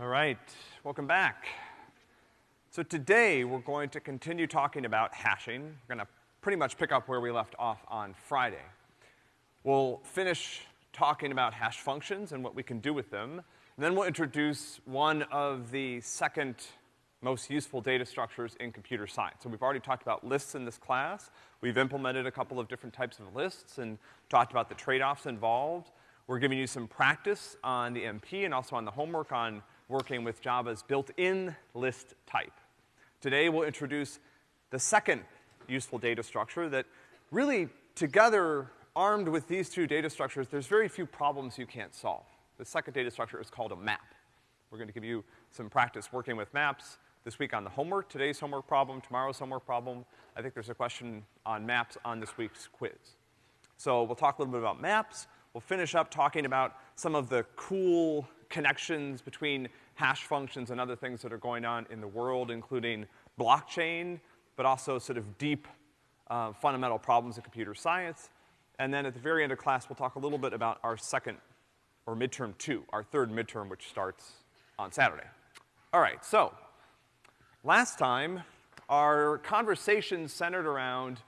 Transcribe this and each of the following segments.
All right, welcome back. So today we're going to continue talking about hashing. We're gonna pretty much pick up where we left off on Friday. We'll finish talking about hash functions and what we can do with them. And then we'll introduce one of the second most useful data structures in computer science. So we've already talked about lists in this class. We've implemented a couple of different types of lists and talked about the trade-offs involved. We're giving you some practice on the MP and also on the homework on working with Java's built-in list type. Today we'll introduce the second useful data structure that really together, armed with these two data structures, there's very few problems you can't solve. The second data structure is called a map. We're gonna give you some practice working with maps this week on the homework, today's homework problem, tomorrow's homework problem. I think there's a question on maps on this week's quiz. So we'll talk a little bit about maps. We'll finish up talking about some of the cool connections between hash functions and other things that are going on in the world, including blockchain, but also sort of deep, uh, fundamental problems in computer science. And then at the very end of class, we'll talk a little bit about our second, or midterm two, our third midterm, which starts on Saturday. All right, so, last time, our conversation centered around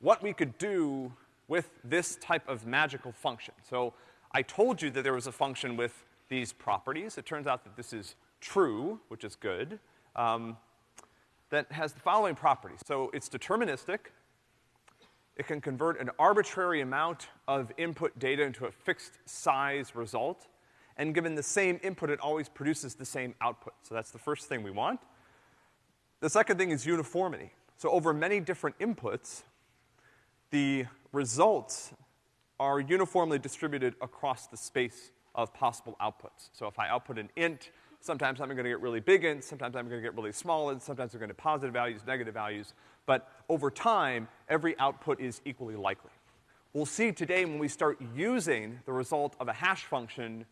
what we could do with this type of magical function. So, I told you that there was a function with these properties. It turns out that this is true, which is good, um, that has the following properties. So it's deterministic. It can convert an arbitrary amount of input data into a fixed size result. And given the same input, it always produces the same output. So that's the first thing we want. The second thing is uniformity. So over many different inputs, the results are uniformly distributed across the space of possible outputs. So if I output an int, sometimes I'm gonna get really big ints, sometimes I'm gonna get really small ints, sometimes I'm gonna get positive values, negative values, but over time, every output is equally likely. We'll see today when we start using the result of a hash function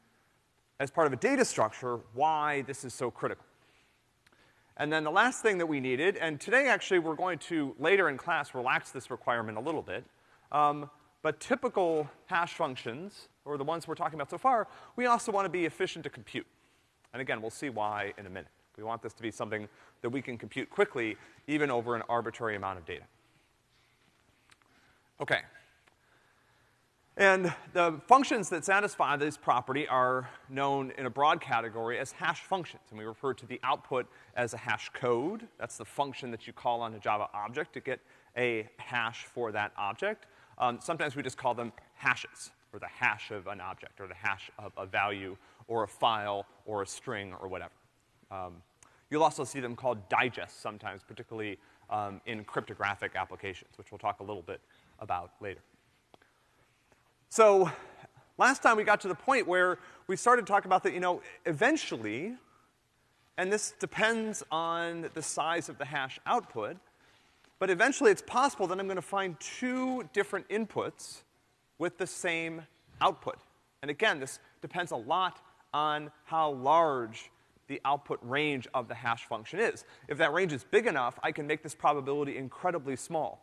as part of a data structure why this is so critical. And then the last thing that we needed, and today actually we're going to, later in class, relax this requirement a little bit, um, but typical hash functions, or the ones we're talking about so far, we also want to be efficient to compute. And again, we'll see why in a minute. We want this to be something that we can compute quickly, even over an arbitrary amount of data. Okay. And the functions that satisfy this property are known in a broad category as hash functions. And we refer to the output as a hash code. That's the function that you call on a Java object to get a hash for that object. Um, sometimes we just call them hashes, or the hash of an object, or the hash of a value, or a file, or a string, or whatever. Um, you'll also see them called digests sometimes, particularly um, in cryptographic applications, which we'll talk a little bit about later. So, last time we got to the point where we started talking about that, you know, eventually, and this depends on the size of the hash output, but eventually it's possible that I'm gonna find two different inputs with the same output. And again, this depends a lot on how large the output range of the hash function is. If that range is big enough, I can make this probability incredibly small.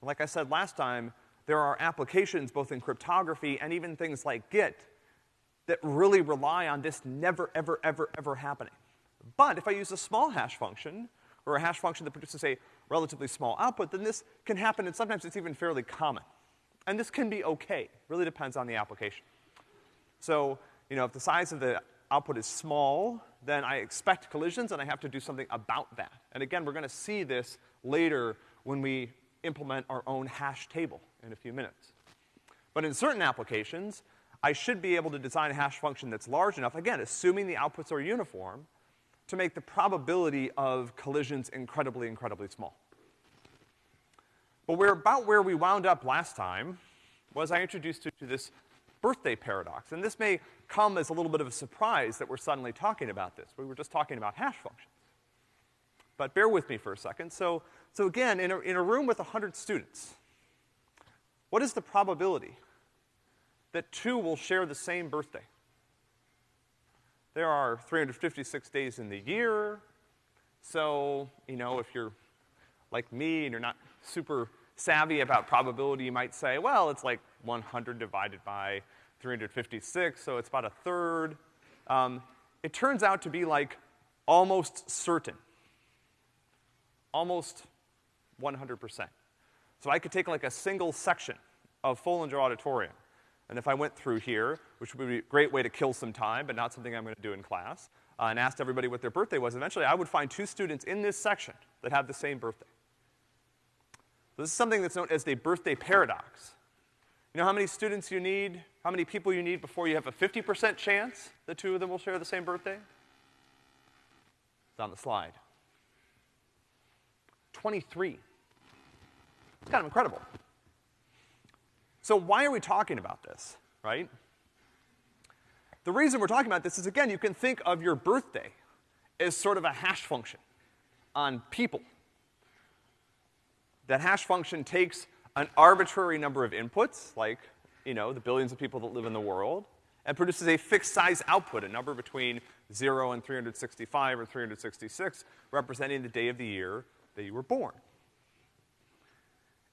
Like I said last time, there are applications both in cryptography and even things like Git that really rely on this never, ever, ever, ever happening. But if I use a small hash function, or a hash function that produces a relatively small output, then this can happen, and sometimes it's even fairly common. And this can be okay. Really depends on the application. So, you know, if the size of the output is small, then I expect collisions and I have to do something about that. And again, we're gonna see this later when we implement our own hash table in a few minutes. But in certain applications, I should be able to design a hash function that's large enough, again, assuming the outputs are uniform, to make the probability of collisions incredibly, incredibly small. But we're about where we wound up last time was I introduced you to this birthday paradox. And this may come as a little bit of a surprise that we're suddenly talking about this. We were just talking about hash functions. But bear with me for a second. So, so again, in a, in a room with 100 students, what is the probability that two will share the same birthday? There are 356 days in the year, so, you know, if you're like me and you're not super savvy about probability, you might say, well, it's like 100 divided by 356, so it's about a third. Um, it turns out to be like almost certain. Almost 100%. So I could take like a single section of Foellinger Auditorium, and if I went through here, which would be a great way to kill some time, but not something I'm gonna do in class, uh, and asked everybody what their birthday was, eventually I would find two students in this section that have the same birthday. This is something that's known as the birthday paradox. You know how many students you need, how many people you need before you have a 50% chance the two of them will share the same birthday? It's on the slide. 23. It's kind of incredible. So why are we talking about this, right? The reason we're talking about this is, again, you can think of your birthday as sort of a hash function on people. That hash function takes an arbitrary number of inputs, like, you know, the billions of people that live in the world, and produces a fixed size output, a number between zero and 365 or 366, representing the day of the year that you were born.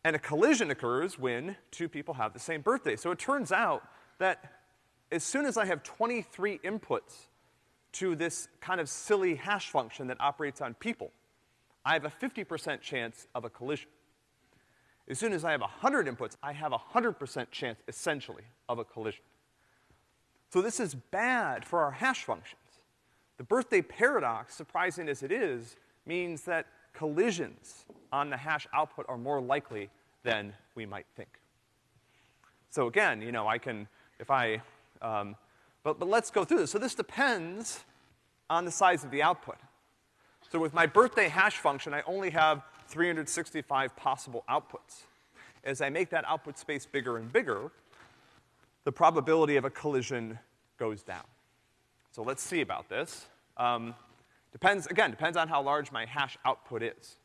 And a collision occurs when two people have the same birthday. So it turns out that as soon as I have 23 inputs to this kind of silly hash function that operates on people, I have a 50% chance of a collision. As soon as I have 100 inputs, I have a 100% chance, essentially, of a collision. So this is bad for our hash functions. The birthday paradox, surprising as it is, means that collisions on the hash output are more likely than we might think. So again, you know, I can, if I, um, but, but let's go through this. So this depends on the size of the output. So with my birthday hash function, I only have 365 possible outputs. As I make that output space bigger and bigger, the probability of a collision goes down. So let's see about this. Um, Depends, again, depends on how large my hash output is.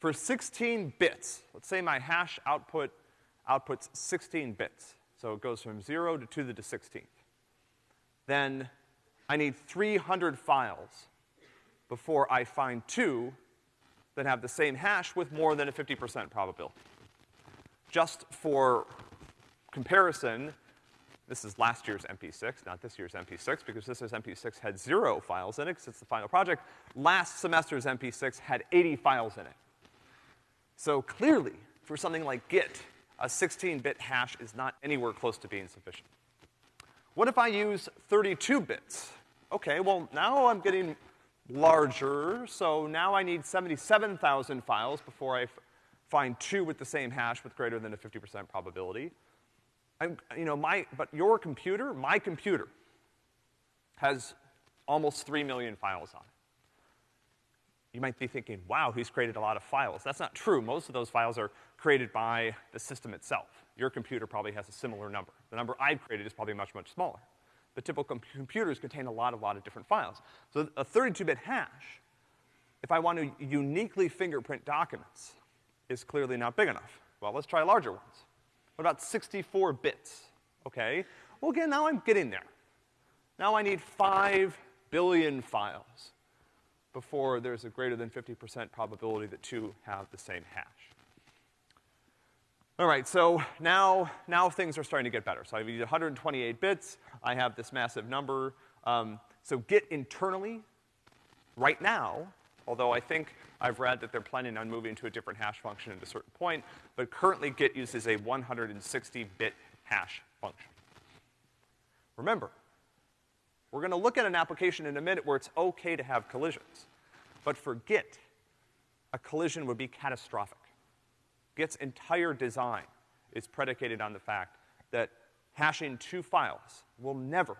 For 16 bits, let's say my hash output outputs 16 bits. So it goes from zero to two to the 16th. Then I need 300 files before I find two that have the same hash with more than a 50% probability. Just for comparison, this is last year's MP6, not this year's MP6, because this year's MP6 had zero files in it, because it's the final project. Last semester's MP6 had 80 files in it. So clearly, for something like Git, a 16-bit hash is not anywhere close to being sufficient. What if I use 32 bits? Okay, well, now I'm getting larger, so now I need 77,000 files before I find two with the same hash with greater than a 50% probability. I'm, you know, my, but your computer, my computer, has almost three million files on it. You might be thinking, wow, he's created a lot of files. That's not true. Most of those files are created by the system itself. Your computer probably has a similar number. The number I've created is probably much, much smaller. But typical com computers contain a lot, a lot of different files. So a 32-bit hash, if I want to uniquely fingerprint documents, is clearly not big enough. Well, let's try larger ones. What about 64 bits? Okay. Well, again, now I'm getting there. Now I need 5 billion files before there's a greater than 50% probability that two have the same hash. All right, so now, now things are starting to get better. So I need 128 bits. I have this massive number. Um, so Git internally, right now, although I think I've read that they're planning on moving to a different hash function at a certain point, but currently Git uses a 160-bit hash function. Remember, we're gonna look at an application in a minute where it's okay to have collisions. But for Git, a collision would be catastrophic. Git's entire design is predicated on the fact that hashing two files will never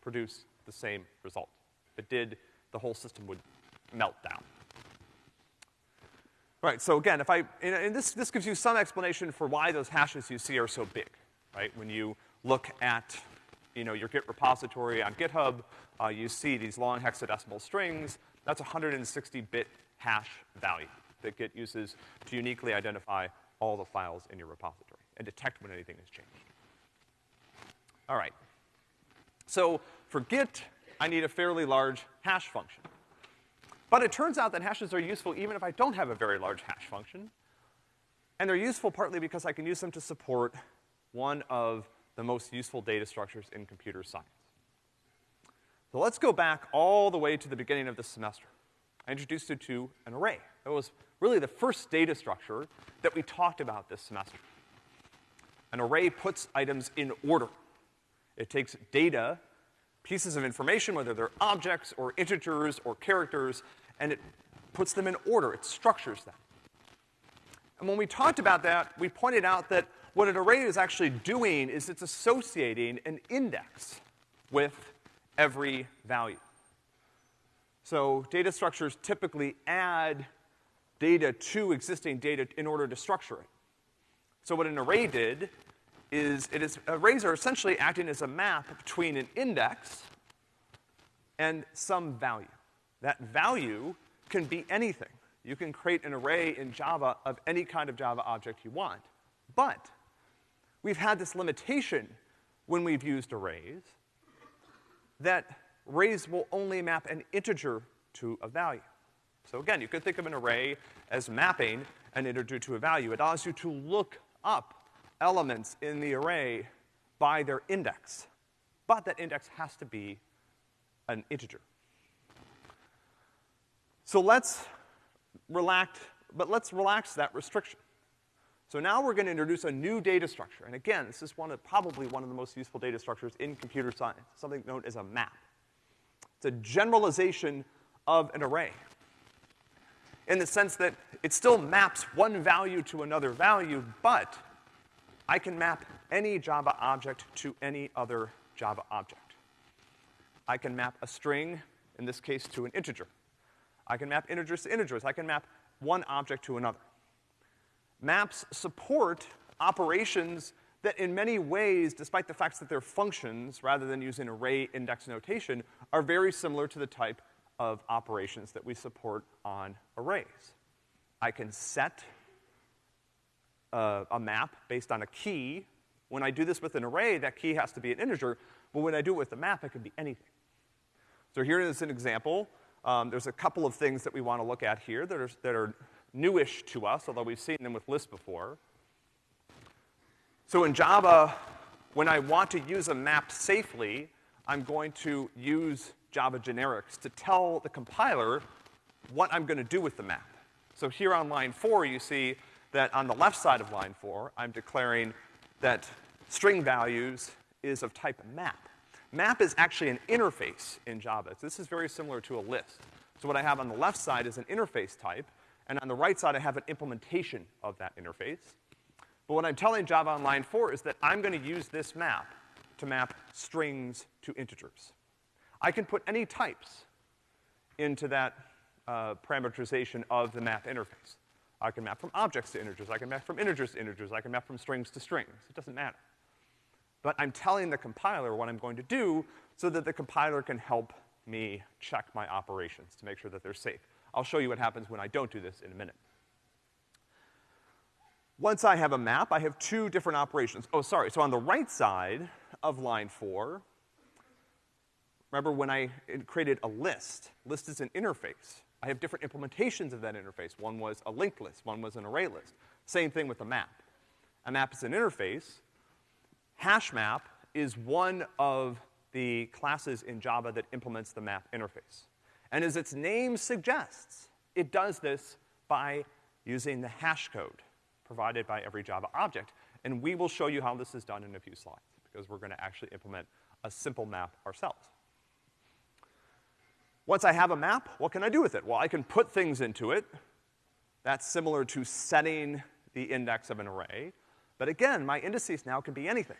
produce the same result. If it did, the whole system would melt down. Right, so again, if I, and this, this gives you some explanation for why those hashes you see are so big, right? When you look at, you know, your Git repository on GitHub, uh, you see these long hexadecimal strings. That's a 160-bit hash value that Git uses to uniquely identify all the files in your repository and detect when anything has changed. All right. So for Git, I need a fairly large hash function. But it turns out that hashes are useful even if I don't have a very large hash function. And they're useful partly because I can use them to support one of the most useful data structures in computer science. So let's go back all the way to the beginning of the semester. I introduced you to an array. That was really the first data structure that we talked about this semester. An array puts items in order. It takes data, pieces of information, whether they're objects or integers or characters, and it puts them in order. It structures them. And when we talked about that, we pointed out that what an array is actually doing is it's associating an index with every value. So data structures typically add data to existing data in order to structure it. So what an array did is it is, arrays are essentially acting as a map between an index and some value. That value can be anything. You can create an array in Java of any kind of Java object you want. But we've had this limitation when we've used arrays that arrays will only map an integer to a value. So again, you could think of an array as mapping an integer to a value. It allows you to look up elements in the array by their index. But that index has to be an integer. So let's relax, but let's relax that restriction. So now we're gonna introduce a new data structure. And again, this is one of, probably one of the most useful data structures in computer science, something known as a map. It's a generalization of an array. In the sense that it still maps one value to another value, but I can map any Java object to any other Java object. I can map a string, in this case to an integer. I can map integers to integers. I can map one object to another. Maps support operations that in many ways, despite the fact that they're functions rather than using array index notation, are very similar to the type of operations that we support on arrays. I can set a, a, map based on a key. When I do this with an array, that key has to be an integer, but when I do it with a map, it can be anything. So here is an example. Um, there's a couple of things that we want to look at here that are, that are newish to us, although we've seen them with lists before. So in Java, when I want to use a map safely, I'm going to use Java generics to tell the compiler what I'm gonna do with the map. So here on line four, you see that on the left side of line four, I'm declaring that string values is of type map. Map is actually an interface in Java. So this is very similar to a list. So what I have on the left side is an interface type, and on the right side I have an implementation of that interface. But what I'm telling Java on line four is that I'm gonna use this map to map strings to integers. I can put any types into that uh, parameterization of the map interface. I can map from objects to integers, I can map from integers to integers, I can map from strings to strings. It doesn't matter. But I'm telling the compiler what I'm going to do so that the compiler can help me check my operations to make sure that they're safe. I'll show you what happens when I don't do this in a minute. Once I have a map, I have two different operations. Oh, sorry, so on the right side of line four, remember when I created a list, list is an interface. I have different implementations of that interface. One was a linked list, one was an array list. Same thing with a map. A map is an interface. Hash map is one of the classes in Java that implements the map interface. And as its name suggests, it does this by using the hash code provided by every Java object. And we will show you how this is done in a few slides, because we're gonna actually implement a simple map ourselves. Once I have a map, what can I do with it? Well, I can put things into it. That's similar to setting the index of an array. But again, my indices now can be anything.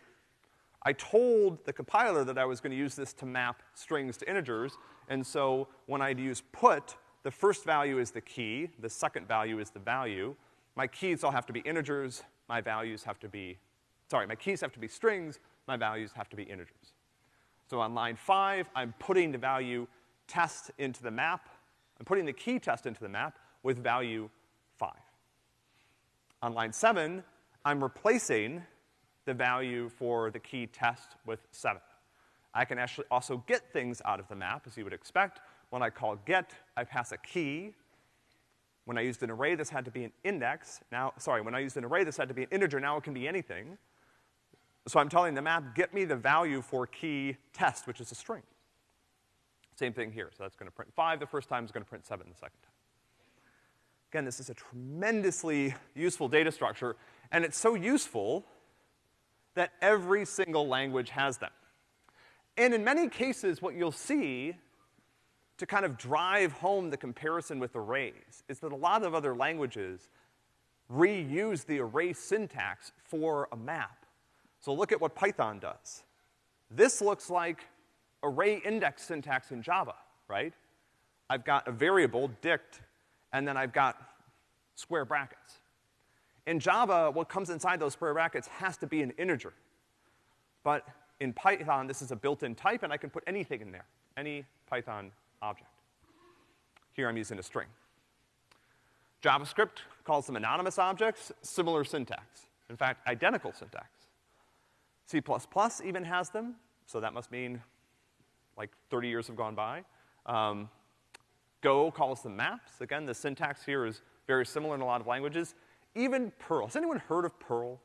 I told the compiler that I was gonna use this to map strings to integers, and so when I'd use put, the first value is the key, the second value is the value, my keys all have to be integers, my values have to be, sorry, my keys have to be strings, my values have to be integers. So on line five, I'm putting the value test into the map, I'm putting the key test into the map with value five. On line seven, I'm replacing the value for the key test with seven. I can actually also get things out of the map, as you would expect. When I call get, I pass a key, when I used an array, this had to be an index. Now, sorry, when I used an array, this had to be an integer. Now it can be anything. So I'm telling the map, get me the value for key test, which is a string. Same thing here. So that's gonna print five the first time, it's gonna print seven the second time. Again, this is a tremendously useful data structure, and it's so useful that every single language has them. And in many cases, what you'll see to kind of drive home the comparison with arrays is that a lot of other languages reuse the array syntax for a map. So look at what Python does. This looks like array index syntax in Java, right? I've got a variable, dict, and then I've got square brackets. In Java, what comes inside those square brackets has to be an integer. But in Python, this is a built-in type, and I can put anything in there, any Python object. Here I'm using a string. JavaScript calls them anonymous objects, similar syntax. In fact, identical syntax. C++ even has them, so that must mean like 30 years have gone by. Um, Go calls them maps. Again, the syntax here is very similar in a lot of languages. Even Perl. Has anyone heard of Perl?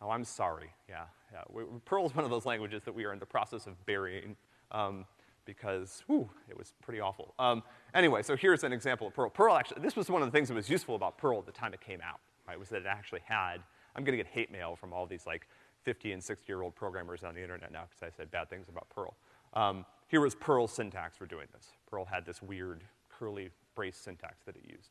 Oh, I'm sorry. Yeah, yeah. Perl is one of those languages that we are in the process of burying. Um, because, whew, it was pretty awful. Um, anyway, so here's an example of Perl. Perl actually, this was one of the things that was useful about Perl at the time it came out, right, was that it actually had, I'm gonna get hate mail from all these like 50 and 60 year old programmers on the internet now because I said bad things about Perl. Um, here was Perl's syntax for doing this. Perl had this weird curly brace syntax that it used.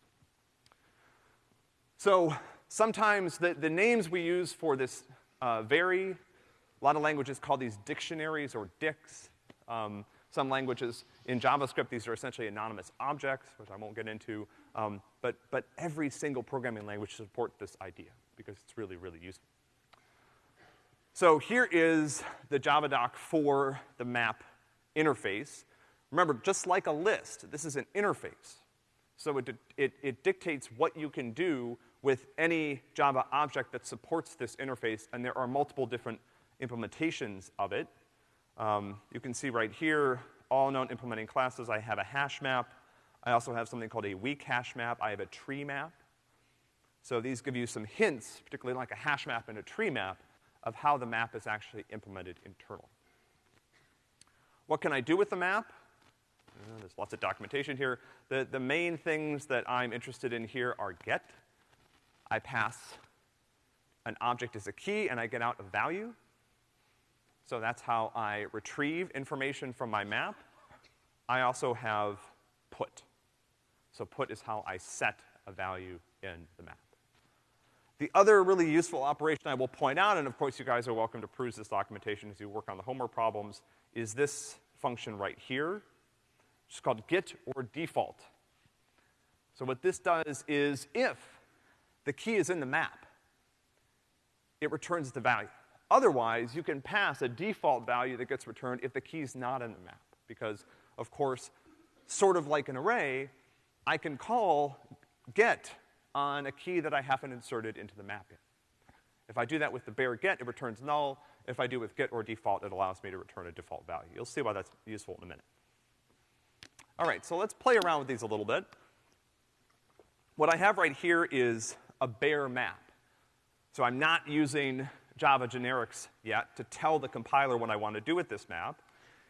So sometimes the, the names we use for this uh, vary. A lot of languages call these dictionaries or dicts. Um, some languages in JavaScript, these are essentially anonymous objects, which I won't get into. Um, but, but every single programming language supports this idea because it's really, really useful. So here is the JavaDoc for the map interface. Remember, just like a list, this is an interface. So it, it, it dictates what you can do with any Java object that supports this interface, and there are multiple different implementations of it. Um, you can see right here, all known implementing classes. I have a hash map. I also have something called a weak hash map. I have a tree map. So these give you some hints, particularly like a hash map and a tree map, of how the map is actually implemented internally. What can I do with the map? Uh, there's lots of documentation here. The, the main things that I'm interested in here are get. I pass an object as a key and I get out a value. So that's how I retrieve information from my map. I also have put. So put is how I set a value in the map. The other really useful operation I will point out, and of course you guys are welcome to peruse this documentation as you work on the homework problems, is this function right here. It's called get or default. So what this does is if the key is in the map, it returns the value. Otherwise, you can pass a default value that gets returned if the key's not in the map. Because, of course, sort of like an array, I can call get on a key that I haven't inserted into the map yet. If I do that with the bare get, it returns null. If I do with get or default, it allows me to return a default value. You'll see why that's useful in a minute. All right, so let's play around with these a little bit. What I have right here is a bare map. So I'm not using Java generics yet to tell the compiler what I want to do with this map.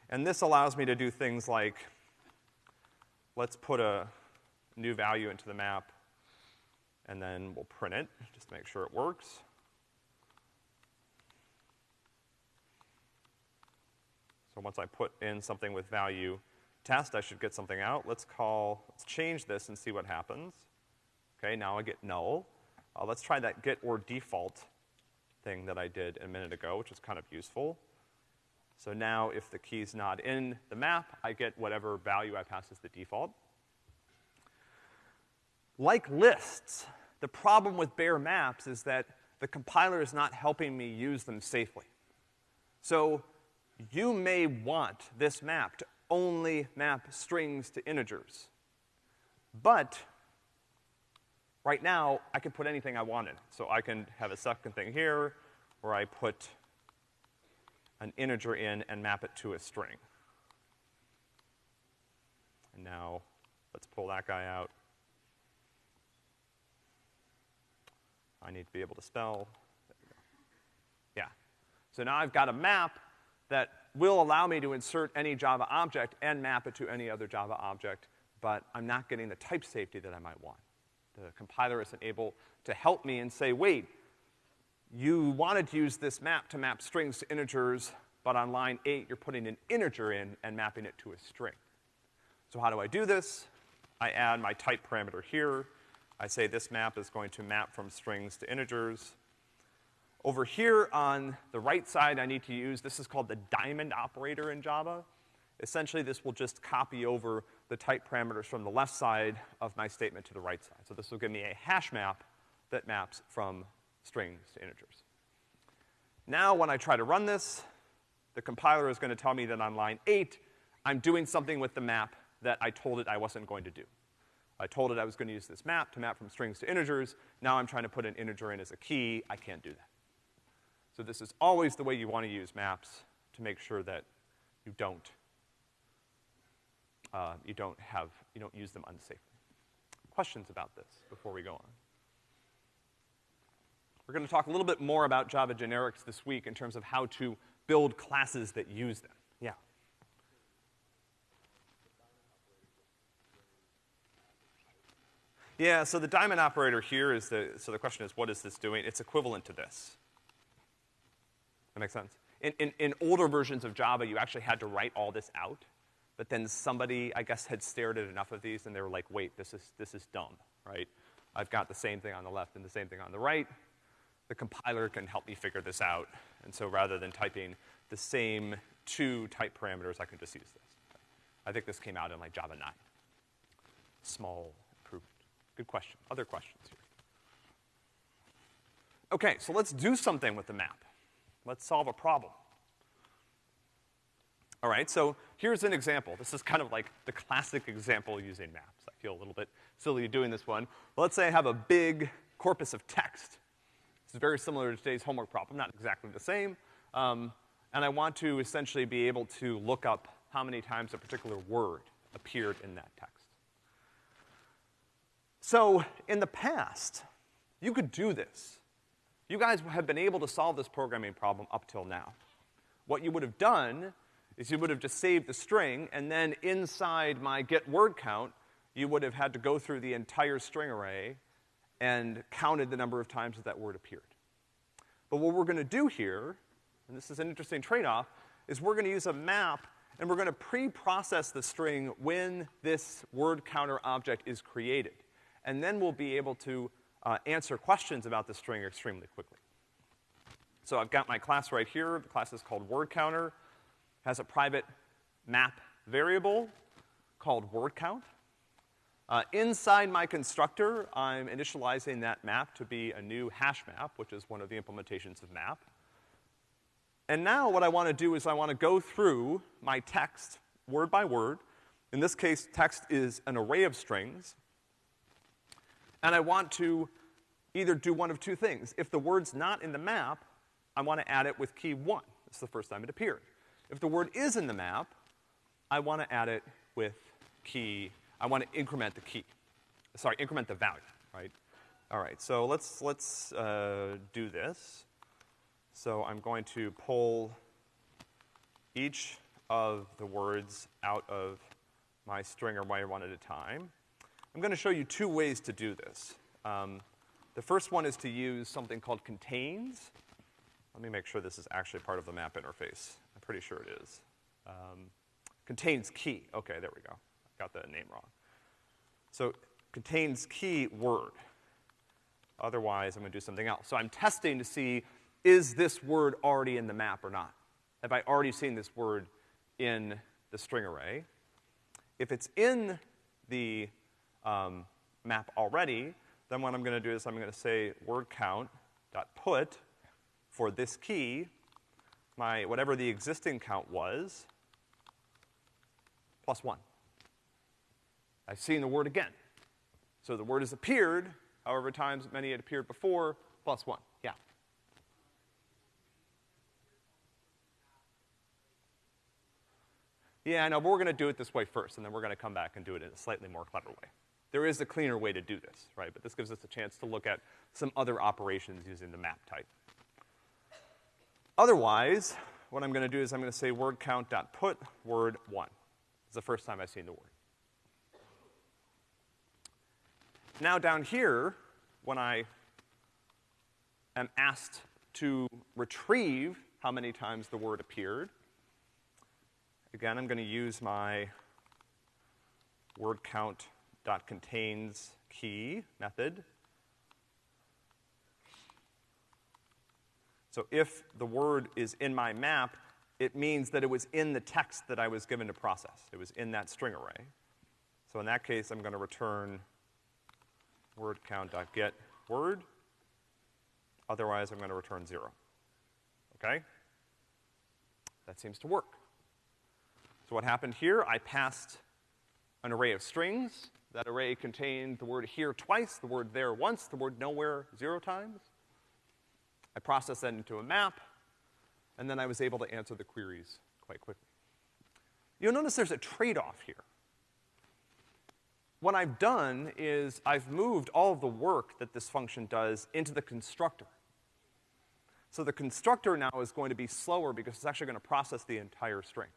And this allows me to do things like, let's put a new value into the map, and then we'll print it just to make sure it works. So once I put in something with value test, I should get something out. Let's call, let's change this and see what happens. Okay, now I get null. Uh, let's try that get or default thing that I did a minute ago, which is kind of useful. So now if the key's not in the map, I get whatever value I pass as the default. Like lists, the problem with bare maps is that the compiler is not helping me use them safely. So you may want this map to only map strings to integers. But right now, I can put anything I wanted. So I can have a second thing here where I put an integer in and map it to a string. And now, let's pull that guy out. I need to be able to spell. Yeah. So now I've got a map that will allow me to insert any Java object and map it to any other Java object, but I'm not getting the type safety that I might want. The compiler isn't able to help me and say, wait, you wanted to use this map to map strings to integers, but on line eight, you're putting an integer in and mapping it to a string. So how do I do this? I add my type parameter here. I say this map is going to map from strings to integers. Over here on the right side, I need to use, this is called the diamond operator in Java. Essentially, this will just copy over the type parameters from the left side of my statement to the right side. So this will give me a hash map that maps from strings to integers. Now, when I try to run this, the compiler is gonna tell me that on line eight, I'm doing something with the map that I told it I wasn't going to do. I told it I was gonna use this map to map from strings to integers. Now I'm trying to put an integer in as a key. I can't do that. So this is always the way you want to use maps to make sure that you don't, uh, you don't have, you don't use them unsafely. Questions about this before we go on? We're gonna talk a little bit more about Java generics this week in terms of how to build classes that use them. Yeah. Yeah, so the diamond operator here is the, so the question is, what is this doing? It's equivalent to this. That makes sense? In, in, in older versions of Java, you actually had to write all this out, but then somebody, I guess, had stared at enough of these and they were like, wait, this is, this is dumb, right? I've got the same thing on the left and the same thing on the right. The compiler can help me figure this out. And so rather than typing the same two type parameters, I can just use this. I think this came out in like Java 9. Small improvement. Good question. Other questions here? Okay, so let's do something with the map. Let's solve a problem. All right, so here's an example. This is kind of like the classic example using maps. I feel a little bit silly doing this one. let's say I have a big corpus of text. This is very similar to today's homework problem, not exactly the same. Um, and I want to essentially be able to look up how many times a particular word appeared in that text. So, in the past, you could do this. You guys have been able to solve this programming problem up till now. What you would have done is you would have just saved the string, and then inside my get word count, you would have had to go through the entire string array and counted the number of times that that word appeared. But what we're gonna do here, and this is an interesting trade-off, is we're gonna use a map and we're gonna pre-process the string when this word counter object is created. And then we'll be able to uh, answer questions about the string extremely quickly. So I've got my class right here. The class is called word counter. Has a private map variable called word count. Uh, inside my constructor, I'm initializing that map to be a new hash map, which is one of the implementations of map. And now what I want to do is I want to go through my text word by word. In this case, text is an array of strings and I want to either do one of two things. If the word's not in the map, I want to add it with key one. It's the first time it appeared. If the word is in the map, I want to add it with key, I want to increment the key. Sorry, increment the value, right? All right, so let's, let's, uh, do this. So I'm going to pull each of the words out of my string or my one at a time. I'm gonna show you two ways to do this. Um, the first one is to use something called contains. Let me make sure this is actually part of the map interface. Pretty sure it is. Um, contains key. Okay, there we go. Got the name wrong. So contains key word. Otherwise, I'm gonna do something else. So I'm testing to see, is this word already in the map or not? Have I already seen this word in the string array? If it's in the um, map already, then what I'm gonna do is I'm gonna say word count dot put for this key, my, whatever the existing count was, plus one. I've seen the word again. So the word has appeared, however times many had appeared before, plus one. Yeah. Yeah, I know, but we're gonna do it this way first, and then we're gonna come back and do it in a slightly more clever way. There is a cleaner way to do this, right? But this gives us a chance to look at some other operations using the map type. Otherwise, what I'm gonna do is I'm gonna say word count dot put word one. It's the first time I've seen the word. Now down here, when I am asked to retrieve how many times the word appeared, again, I'm gonna use my word count dot contains key method. So if the word is in my map, it means that it was in the text that I was given to process. It was in that string array. So in that case, I'm gonna return word count dot get word. Otherwise, I'm gonna return zero. Okay? That seems to work. So what happened here, I passed an array of strings. That array contained the word here twice, the word there once, the word nowhere zero times. I processed that into a map, and then I was able to answer the queries quite quickly. You'll notice there's a trade-off here. What I've done is I've moved all of the work that this function does into the constructor. So the constructor now is going to be slower because it's actually gonna process the entire string.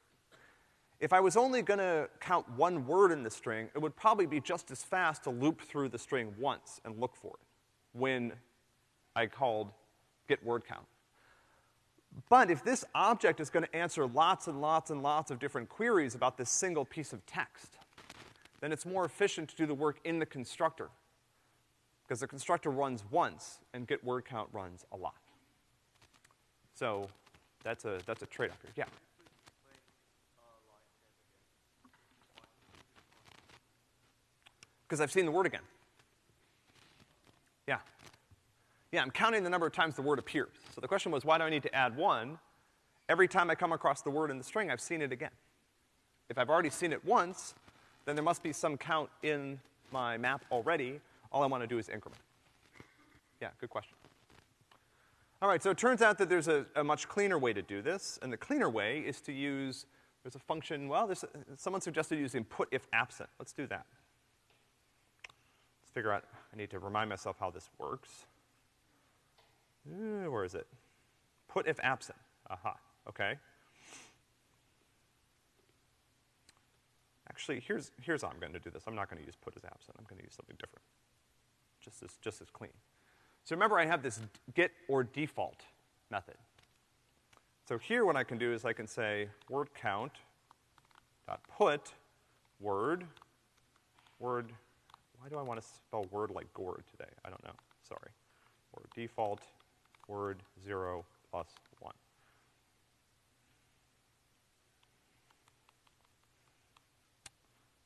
If I was only gonna count one word in the string, it would probably be just as fast to loop through the string once and look for it when I called get word count. But if this object is gonna answer lots and lots and lots of different queries about this single piece of text, then it's more efficient to do the work in the constructor. Because the constructor runs once and get word count runs a lot. So that's a, that's a trade-off here. Yeah. Because I've seen the word again. Yeah. Yeah, I'm counting the number of times the word appears. So the question was, why do I need to add one? Every time I come across the word in the string, I've seen it again. If I've already seen it once, then there must be some count in my map already. All I want to do is increment. Yeah, good question. All right, so it turns out that there's a, a, much cleaner way to do this, and the cleaner way is to use, there's a function, well, there's someone suggested using put if absent. Let's do that. Let's figure out, I need to remind myself how this works. Uh, where is it? Put if absent. Aha, okay. Actually, here's, here's how I'm gonna do this. I'm not gonna use put as absent. I'm gonna use something different. Just as, just as clean. So remember I have this get or default method. So here what I can do is I can say word count dot put word, word, why do I want to spell word like gourd today? I don't know, sorry. Word default, word zero plus one.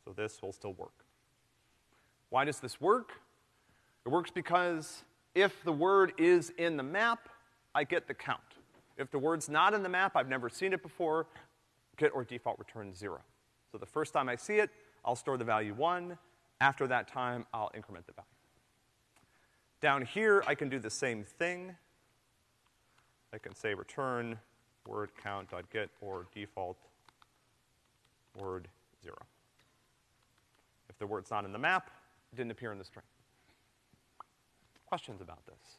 So this will still work. Why does this work? It works because if the word is in the map, I get the count. If the word's not in the map, I've never seen it before, get or default returns zero. So the first time I see it, I'll store the value one. After that time, I'll increment the value. Down here, I can do the same thing. I can say return word count dot get or default word zero. If the word's not in the map, it didn't appear in the string questions about this?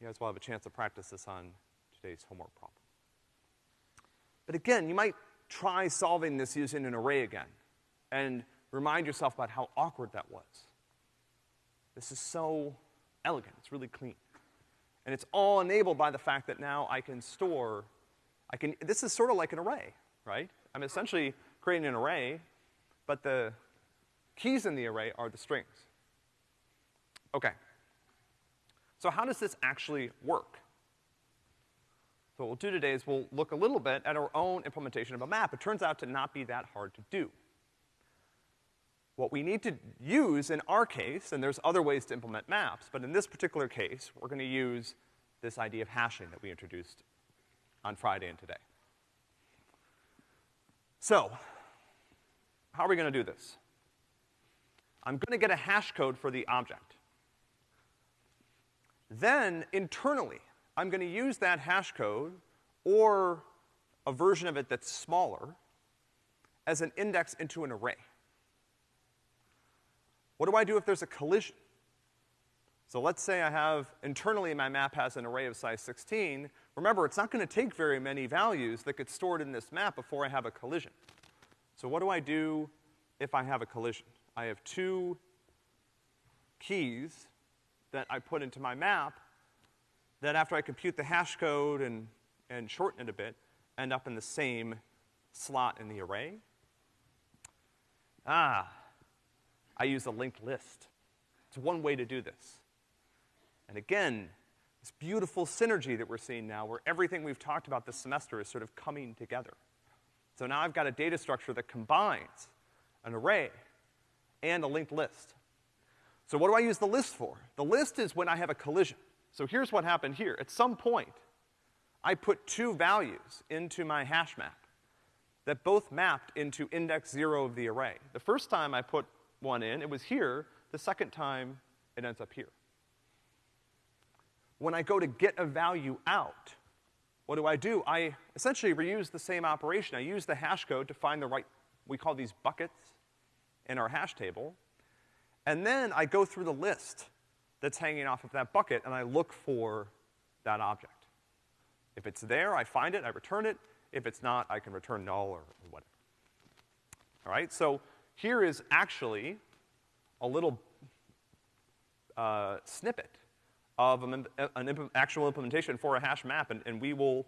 You guys will have a chance to practice this on today's homework problem. But again, you might try solving this using an array again and remind yourself about how awkward that was. This is so elegant, it's really clean. And it's all enabled by the fact that now I can store, I can, this is sort of like an array, right? I'm essentially creating an array, but the keys in the array are the strings. Okay. So how does this actually work? So what we'll do today is we'll look a little bit at our own implementation of a map. It turns out to not be that hard to do. What we need to use in our case, and there's other ways to implement maps, but in this particular case, we're gonna use this idea of hashing that we introduced on Friday and today. So, how are we gonna do this? I'm gonna get a hash code for the object. Then, internally, I'm gonna use that hash code or a version of it that's smaller as an index into an array. What do I do if there's a collision? So let's say I have, internally my map has an array of size 16, Remember, it's not gonna take very many values that get stored in this map before I have a collision. So what do I do if I have a collision? I have two keys that I put into my map that after I compute the hash code and, and shorten it a bit, end up in the same slot in the array. Ah, I use a linked list. It's one way to do this. And again, this beautiful synergy that we're seeing now where everything we've talked about this semester is sort of coming together. So now I've got a data structure that combines an array and a linked list. So what do I use the list for? The list is when I have a collision. So here's what happened here. At some point, I put two values into my hash map that both mapped into index zero of the array. The first time I put one in, it was here. The second time, it ends up here. When I go to get a value out, what do I do? I essentially reuse the same operation. I use the hash code to find the right, we call these buckets in our hash table. And then I go through the list that's hanging off of that bucket and I look for that object. If it's there, I find it, I return it. If it's not, I can return null or whatever. All right, so here is actually a little uh, snippet of an, an imp actual implementation for a hash map, and, and we will,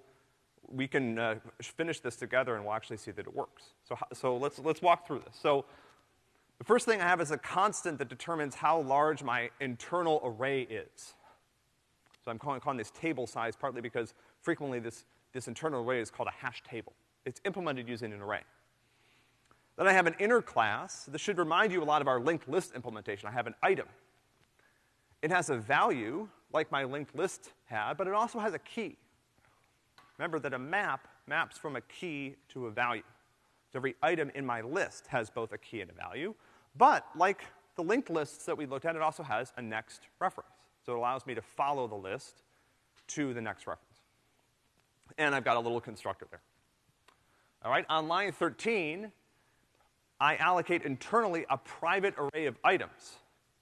we can uh, finish this together and we'll actually see that it works. So, so let's, let's walk through this. So the first thing I have is a constant that determines how large my internal array is. So I'm calling, calling this table size partly because frequently this, this internal array is called a hash table. It's implemented using an array. Then I have an inner class. This should remind you a lot of our linked list implementation. I have an item. It has a value like my linked list had, but it also has a key. Remember that a map maps from a key to a value. So every item in my list has both a key and a value, but like the linked lists that we looked at, it also has a next reference. So it allows me to follow the list to the next reference. And I've got a little constructor there. All right, on line 13, I allocate internally a private array of items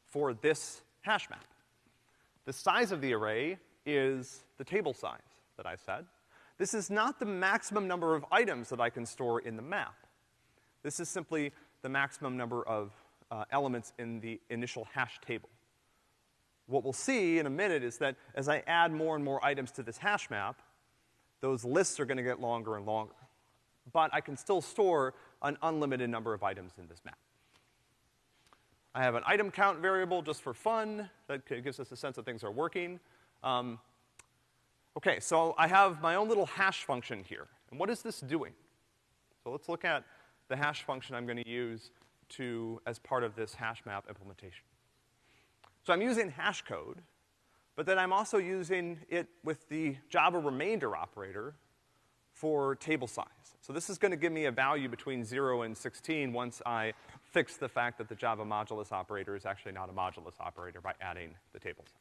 for this hash map. The size of the array is the table size that I said. This is not the maximum number of items that I can store in the map. This is simply the maximum number of uh, elements in the initial hash table. What we'll see in a minute is that as I add more and more items to this hash map, those lists are gonna get longer and longer. But I can still store an unlimited number of items in this map. I have an item count variable just for fun that gives us a sense that things are working. Um, okay, so I have my own little hash function here. And what is this doing? So let's look at the hash function I'm gonna use to, as part of this hash map implementation. So I'm using hash code, but then I'm also using it with the Java remainder operator for table size. So this is gonna give me a value between zero and 16 once I fix the fact that the Java modulus operator is actually not a modulus operator by adding the table size.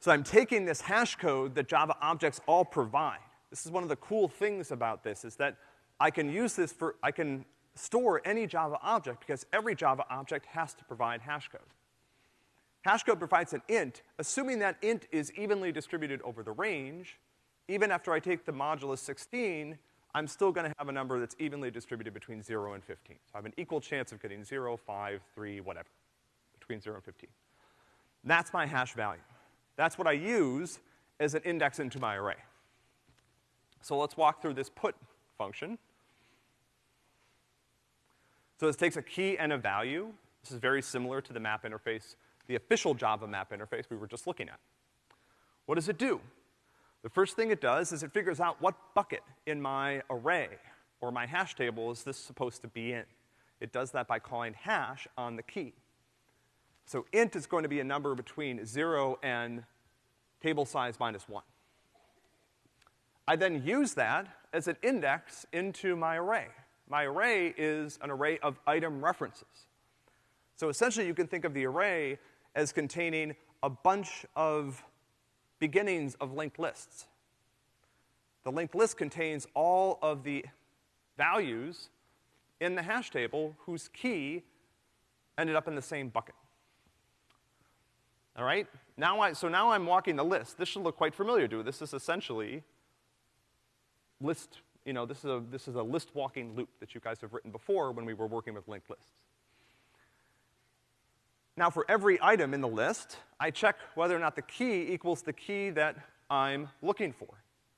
So I'm taking this hash code that Java objects all provide. This is one of the cool things about this is that I can use this for, I can store any Java object because every Java object has to provide hash code. Hash code provides an int, assuming that int is evenly distributed over the range, even after I take the modulus 16, I'm still gonna have a number that's evenly distributed between zero and 15. So I have an equal chance of getting zero, five, three, whatever, between zero and 15. That's my hash value. That's what I use as an index into my array. So let's walk through this put function. So this takes a key and a value. This is very similar to the map interface, the official Java map interface we were just looking at. What does it do? The first thing it does is it figures out what bucket in my array or my hash table is this supposed to be in. It does that by calling hash on the key. So int is going to be a number between zero and table size minus one. I then use that as an index into my array. My array is an array of item references. So essentially you can think of the array as containing a bunch of beginnings of linked lists. The linked list contains all of the values in the hash table whose key ended up in the same bucket. All right? Now I, so now I'm walking the list. This should look quite familiar to you. This is essentially list, you know, this is a, this is a list walking loop that you guys have written before when we were working with linked lists. Now for every item in the list, I check whether or not the key equals the key that I'm looking for.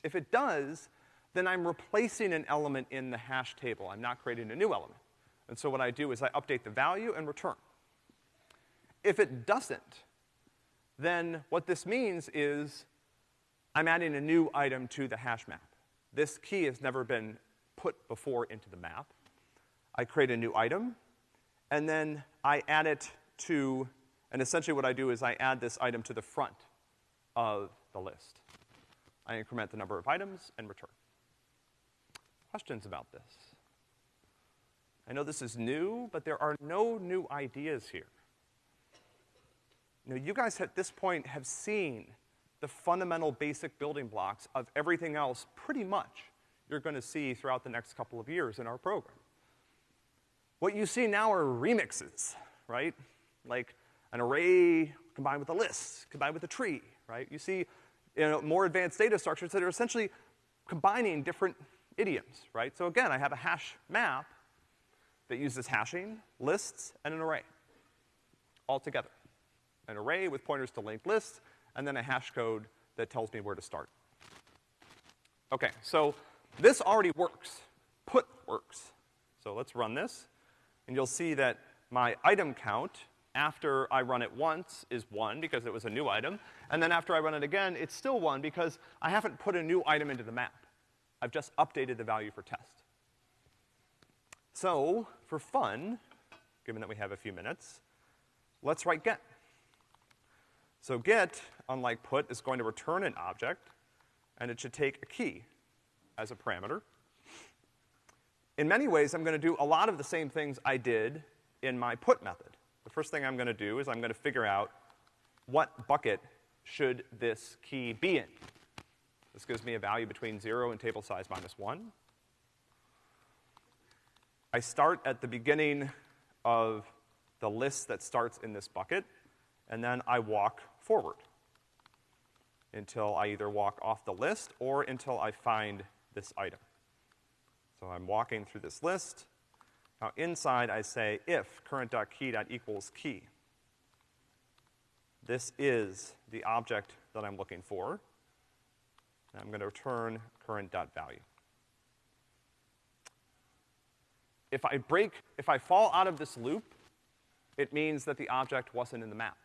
If it does, then I'm replacing an element in the hash table. I'm not creating a new element. And so what I do is I update the value and return. If it doesn't, then what this means is I'm adding a new item to the hash map. This key has never been put before into the map. I create a new item, and then I add it to, and essentially what I do is I add this item to the front of the list. I increment the number of items and return. Questions about this? I know this is new, but there are no new ideas here. Now, you guys at this point have seen the fundamental basic building blocks of everything else pretty much you're gonna see throughout the next couple of years in our program. What you see now are remixes, right? Like an array combined with a list, combined with a tree, right? You see you know, more advanced data structures that are essentially combining different idioms, right? So again, I have a hash map that uses hashing, lists, and an array all together. An array with pointers to linked lists, and then a hash code that tells me where to start. Okay, so this already works. Put works. So let's run this, and you'll see that my item count after I run it once is one because it was a new item, and then after I run it again, it's still one because I haven't put a new item into the map. I've just updated the value for test. So, for fun, given that we have a few minutes, let's write get. So get, unlike put, is going to return an object, and it should take a key as a parameter. In many ways, I'm gonna do a lot of the same things I did in my put method. The first thing I'm gonna do is I'm gonna figure out what bucket should this key be in. This gives me a value between zero and table size minus one. I start at the beginning of the list that starts in this bucket, and then I walk forward until I either walk off the list or until I find this item. So I'm walking through this list. Now inside I say if current.key.equals key. This is the object that I'm looking for. And I'm gonna return current.value. If I break, if I fall out of this loop, it means that the object wasn't in the map.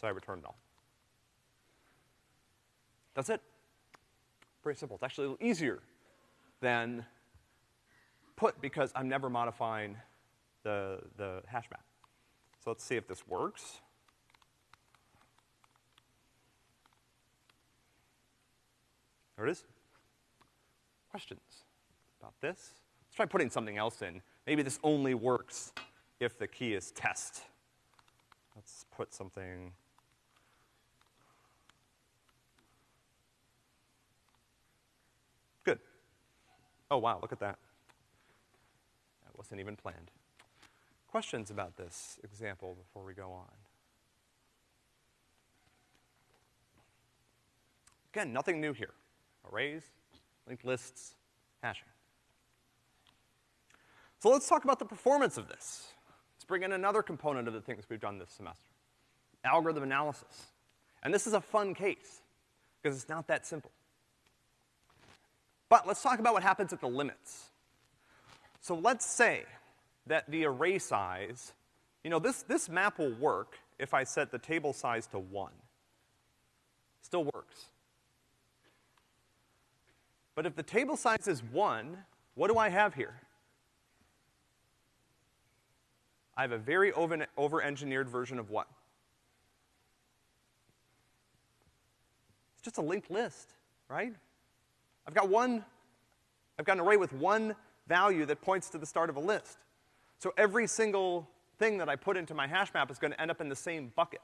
So I return null. That's it. Pretty simple. It's actually a little easier than put because I'm never modifying the, the hash map. So let's see if this works. There it is. Questions about this? Let's try putting something else in. Maybe this only works if the key is test. Let's put something Good. Oh, wow, look at that. Wasn't even planned. Questions about this example before we go on? Again, nothing new here. Arrays, linked lists, hashing. So let's talk about the performance of this. Let's bring in another component of the things we've done this semester. Algorithm analysis. And this is a fun case, because it's not that simple. But let's talk about what happens at the limits. So let's say that the array size, you know, this, this map will work if I set the table size to one. Still works. But if the table size is one, what do I have here? I have a very over-engineered version of what? It's just a linked list, right? I've got one, I've got an array with one value that points to the start of a list. So every single thing that I put into my hash map is gonna end up in the same bucket.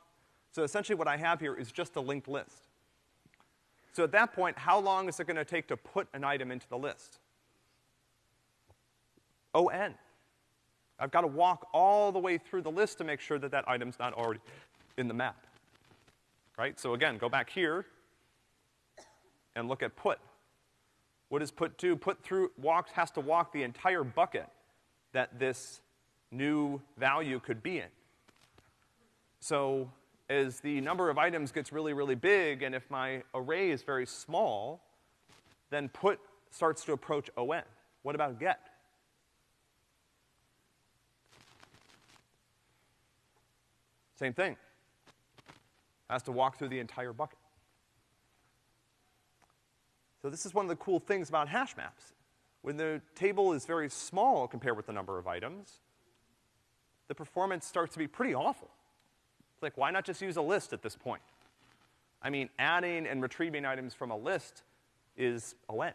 So essentially what I have here is just a linked list. So at that point, how long is it gonna take to put an item into the list? O-N. I've gotta walk all the way through the list to make sure that that item's not already in the map. right? So again, go back here and look at put. What does put do? Put through, walks, has to walk the entire bucket that this new value could be in. So as the number of items gets really, really big, and if my array is very small, then put starts to approach ON. What about get? Same thing. Has to walk through the entire bucket. So this is one of the cool things about hash maps. When the table is very small compared with the number of items, the performance starts to be pretty awful. It's like, why not just use a list at this point? I mean, adding and retrieving items from a list is a ON.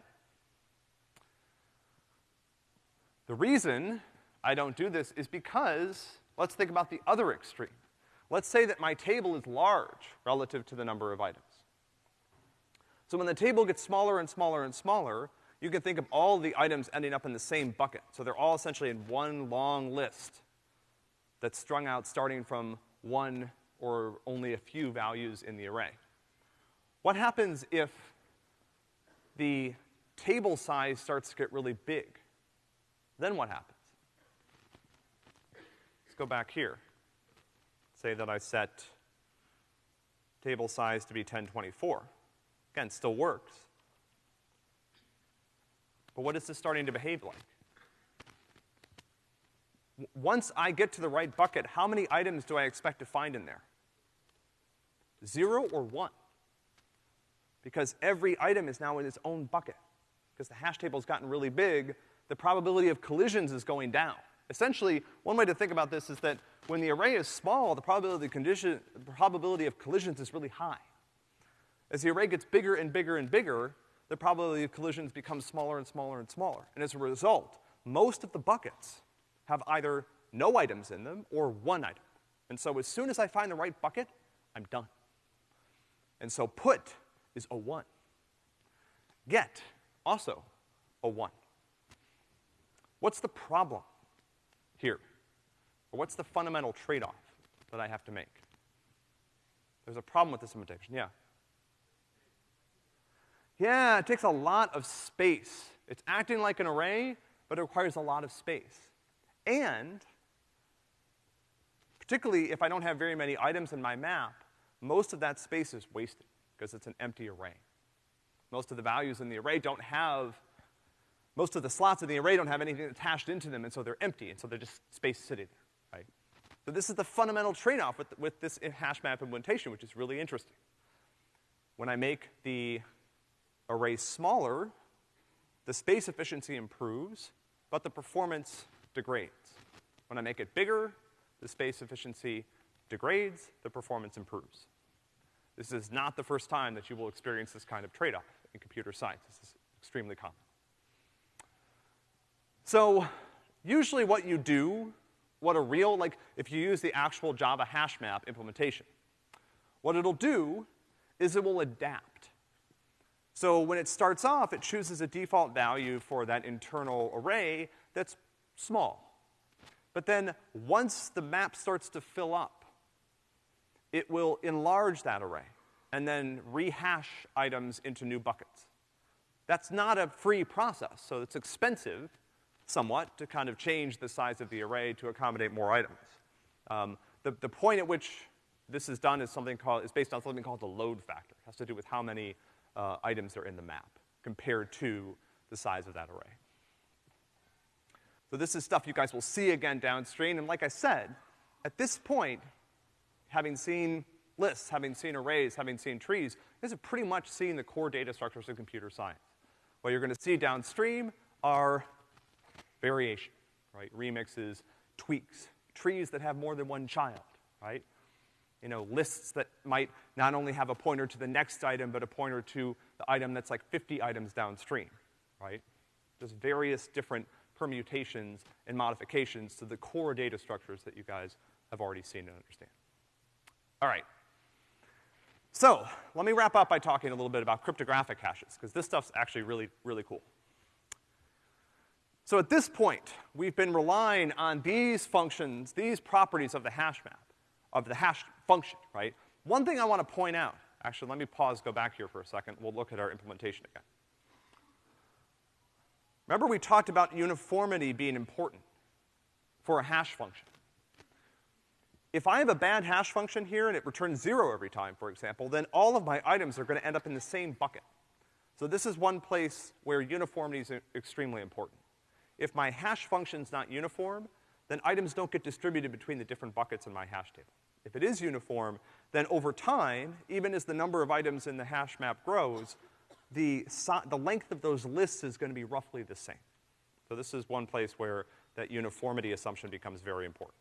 The reason I don't do this is because, let's think about the other extreme. Let's say that my table is large relative to the number of items. So when the table gets smaller and smaller and smaller, you can think of all the items ending up in the same bucket. So they're all essentially in one long list that's strung out starting from one or only a few values in the array. What happens if the table size starts to get really big? Then what happens? Let's go back here say that I set table size to be 1024. Again, still works. But what is this starting to behave like? W once I get to the right bucket, how many items do I expect to find in there? Zero or one? Because every item is now in its own bucket. Because the hash table's gotten really big, the probability of collisions is going down. Essentially, one way to think about this is that when the array is small, the probability, condition, the probability of collisions is really high. As the array gets bigger and bigger and bigger, the probability of collisions becomes smaller and smaller and smaller. And as a result, most of the buckets have either no items in them or one item. And so as soon as I find the right bucket, I'm done. And so put is a one. Get, also a one. What's the problem here? Or what's the fundamental trade-off that I have to make? There's a problem with this implementation, yeah. Yeah, it takes a lot of space. It's acting like an array, but it requires a lot of space. And, particularly if I don't have very many items in my map, most of that space is wasted, because it's an empty array. Most of the values in the array don't have, most of the slots in the array don't have anything attached into them, and so they're empty, and so they're just space sitting there. right? So this is the fundamental trade-off with, with this hash map implementation, which is really interesting. When I make the array smaller, the space efficiency improves, but the performance degrades. When I make it bigger, the space efficiency degrades, the performance improves. This is not the first time that you will experience this kind of trade-off in computer science. This is extremely common. So, usually what you do what a real, like, if you use the actual Java hash map implementation, what it'll do is it will adapt. So when it starts off, it chooses a default value for that internal array that's small. But then once the map starts to fill up, it will enlarge that array and then rehash items into new buckets. That's not a free process, so it's expensive, somewhat to kind of change the size of the array to accommodate more items. Um, the, the point at which this is done is something called, is based on something called the load factor. It has to do with how many uh, items are in the map compared to the size of that array. So this is stuff you guys will see again downstream, and like I said, at this point, having seen lists, having seen arrays, having seen trees, guys have pretty much seen the core data structures of computer science. What you're gonna see downstream are variation, right? Remixes, tweaks, trees that have more than one child, right? You know, lists that might not only have a pointer to the next item, but a pointer to the item that's like 50 items downstream, right? There's various different permutations and modifications to the core data structures that you guys have already seen and understand. All right. So, let me wrap up by talking a little bit about cryptographic hashes, because this stuff's actually really, really cool. So at this point, we've been relying on these functions, these properties of the hash map, of the hash function, right? One thing I want to point out, actually, let me pause, go back here for a second. We'll look at our implementation again. Remember we talked about uniformity being important for a hash function. If I have a bad hash function here and it returns zero every time, for example, then all of my items are gonna end up in the same bucket. So this is one place where uniformity is extremely important. If my hash function's not uniform, then items don't get distributed between the different buckets in my hash table. If it is uniform, then over time, even as the number of items in the hash map grows, the, the length of those lists is gonna be roughly the same. So this is one place where that uniformity assumption becomes very important.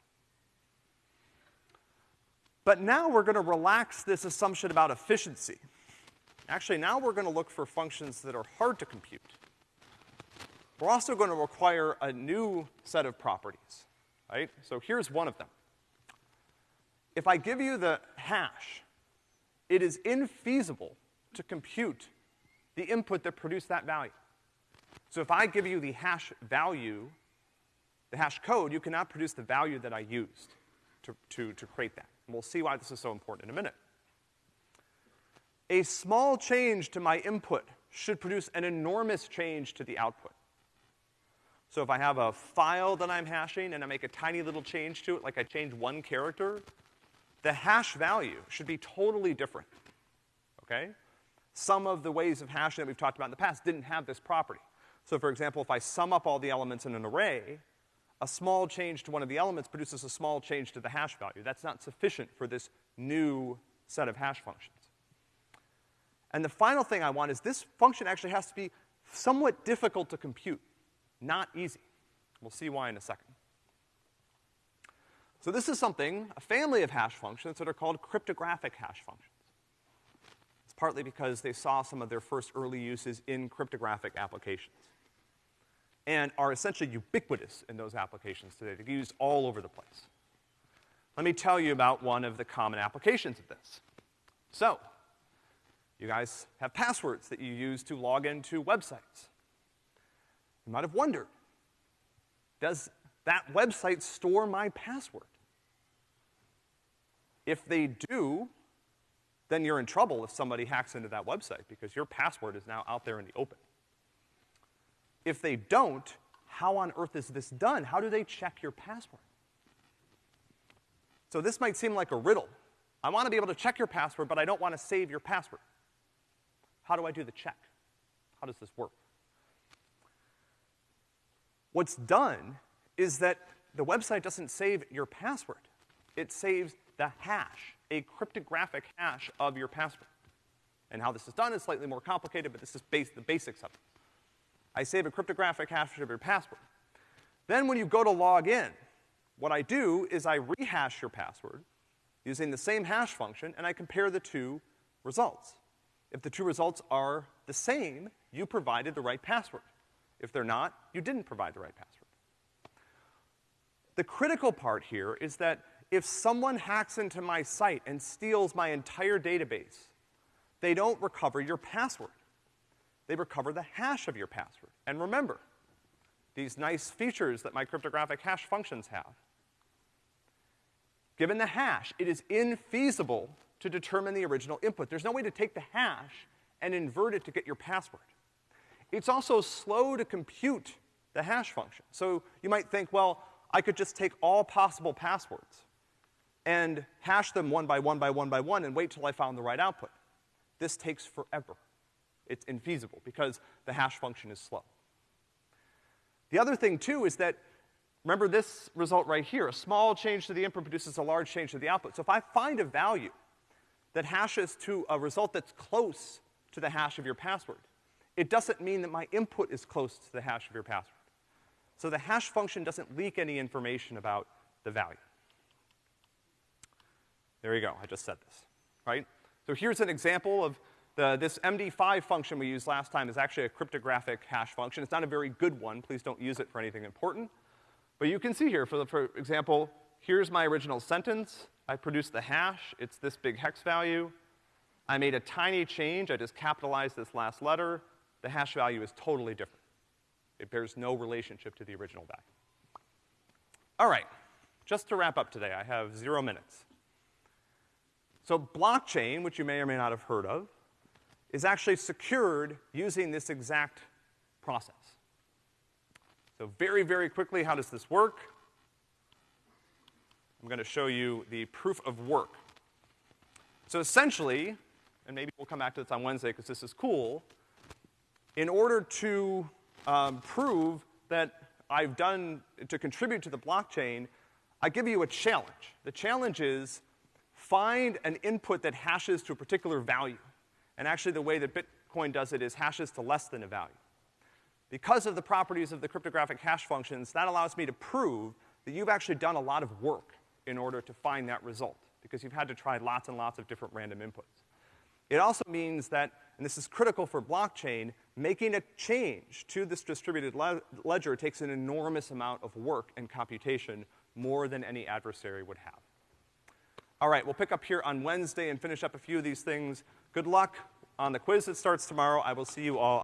But now we're gonna relax this assumption about efficiency. Actually, now we're gonna look for functions that are hard to compute. We're also gonna require a new set of properties, right? So here's one of them. If I give you the hash, it is infeasible to compute the input that produced that value. So if I give you the hash value, the hash code, you cannot produce the value that I used to, to, to create that. And we'll see why this is so important in a minute. A small change to my input should produce an enormous change to the output. So if I have a file that I'm hashing and I make a tiny little change to it, like I change one character, the hash value should be totally different, okay? Some of the ways of hashing that we've talked about in the past didn't have this property. So for example, if I sum up all the elements in an array, a small change to one of the elements produces a small change to the hash value. That's not sufficient for this new set of hash functions. And the final thing I want is this function actually has to be somewhat difficult to compute, not easy. We'll see why in a second. So this is something, a family of hash functions that are called cryptographic hash functions. It's partly because they saw some of their first early uses in cryptographic applications and are essentially ubiquitous in those applications today. They're used all over the place. Let me tell you about one of the common applications of this. So, you guys have passwords that you use to log into websites. You might have wondered, does that website store my password? If they do, then you're in trouble if somebody hacks into that website because your password is now out there in the open. If they don't, how on earth is this done? How do they check your password? So this might seem like a riddle. I want to be able to check your password, but I don't want to save your password. How do I do the check? How does this work? What's done is that the website doesn't save your password. It saves the hash, a cryptographic hash of your password. And how this is done is slightly more complicated, but this is base, the basics of it. I save a cryptographic hash of your password. Then when you go to log in, what I do is I rehash your password using the same hash function, and I compare the two results. If the two results are the same, you provided the right password. If they're not, you didn't provide the right password. The critical part here is that if someone hacks into my site and steals my entire database, they don't recover your password they recover the hash of your password. And remember, these nice features that my cryptographic hash functions have. Given the hash, it is infeasible to determine the original input. There's no way to take the hash and invert it to get your password. It's also slow to compute the hash function. So you might think, well, I could just take all possible passwords and hash them one by one by one by one and wait till I found the right output. This takes forever. It's infeasible because the hash function is slow. The other thing too is that, remember this result right here, a small change to the input produces a large change to the output. So if I find a value that hashes to a result that's close to the hash of your password, it doesn't mean that my input is close to the hash of your password. So the hash function doesn't leak any information about the value. There you go, I just said this, right? So here's an example of the, this MD5 function we used last time is actually a cryptographic hash function. It's not a very good one. Please don't use it for anything important. But you can see here, for, the, for example, here's my original sentence. I produced the hash. It's this big hex value. I made a tiny change. I just capitalized this last letter. The hash value is totally different. It bears no relationship to the original value. All right, just to wrap up today, I have zero minutes. So blockchain, which you may or may not have heard of, is actually secured using this exact process. So very, very quickly, how does this work? I'm gonna show you the proof of work. So essentially, and maybe we'll come back to this on Wednesday because this is cool, in order to um, prove that I've done to contribute to the blockchain, I give you a challenge. The challenge is find an input that hashes to a particular value. And actually the way that Bitcoin does it is hashes to less than a value. Because of the properties of the cryptographic hash functions, that allows me to prove that you've actually done a lot of work in order to find that result, because you've had to try lots and lots of different random inputs. It also means that, and this is critical for blockchain, making a change to this distributed le ledger takes an enormous amount of work and computation, more than any adversary would have. All right, we'll pick up here on Wednesday and finish up a few of these things. Good luck on the quiz that starts tomorrow. I will see you all